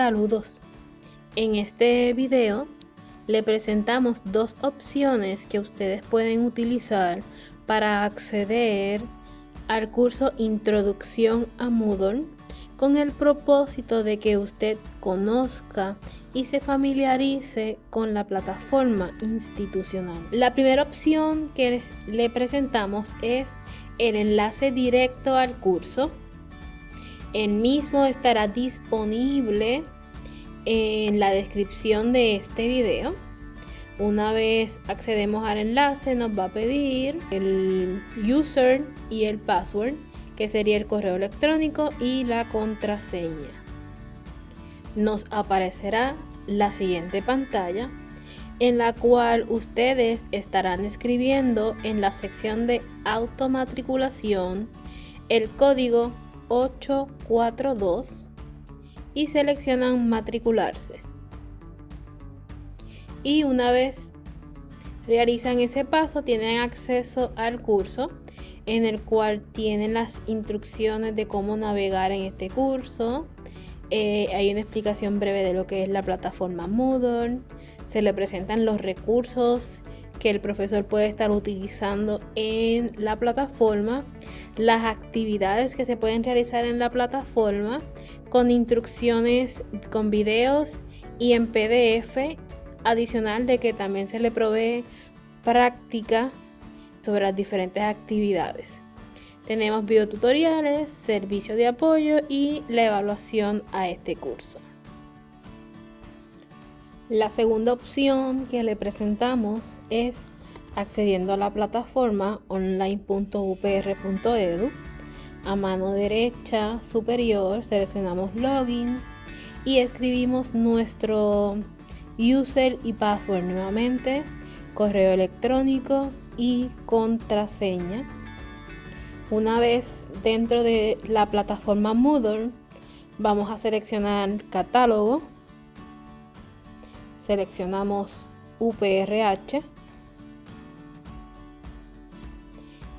Saludos. En este video le presentamos dos opciones que ustedes pueden utilizar para acceder al curso Introducción a Moodle con el propósito de que usted conozca y se familiarice con la plataforma institucional. La primera opción que le presentamos es el enlace directo al curso. El mismo estará disponible en la descripción de este video. Una vez accedemos al enlace nos va a pedir el user y el password que sería el correo electrónico y la contraseña. Nos aparecerá la siguiente pantalla en la cual ustedes estarán escribiendo en la sección de automatriculación el código 842 y seleccionan matricularse. Y una vez realizan ese paso tienen acceso al curso en el cual tienen las instrucciones de cómo navegar en este curso. Eh, hay una explicación breve de lo que es la plataforma Moodle. Se le presentan los recursos que el profesor puede estar utilizando en la plataforma, las actividades que se pueden realizar en la plataforma con instrucciones con videos y en PDF adicional de que también se le provee práctica sobre las diferentes actividades. Tenemos videotutoriales, servicio de apoyo y la evaluación a este curso. La segunda opción que le presentamos es accediendo a la plataforma online.upr.edu. A mano derecha superior seleccionamos login y escribimos nuestro user y password nuevamente, correo electrónico y contraseña. Una vez dentro de la plataforma Moodle, vamos a seleccionar catálogo. Seleccionamos UPRH.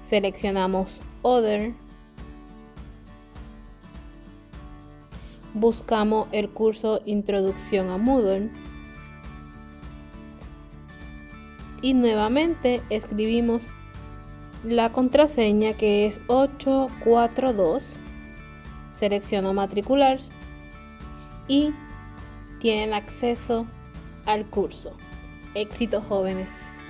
Seleccionamos Other. Buscamos el curso Introducción a Moodle y nuevamente escribimos la contraseña que es 842 selecciono matricular y tienen acceso al curso. Éxito jóvenes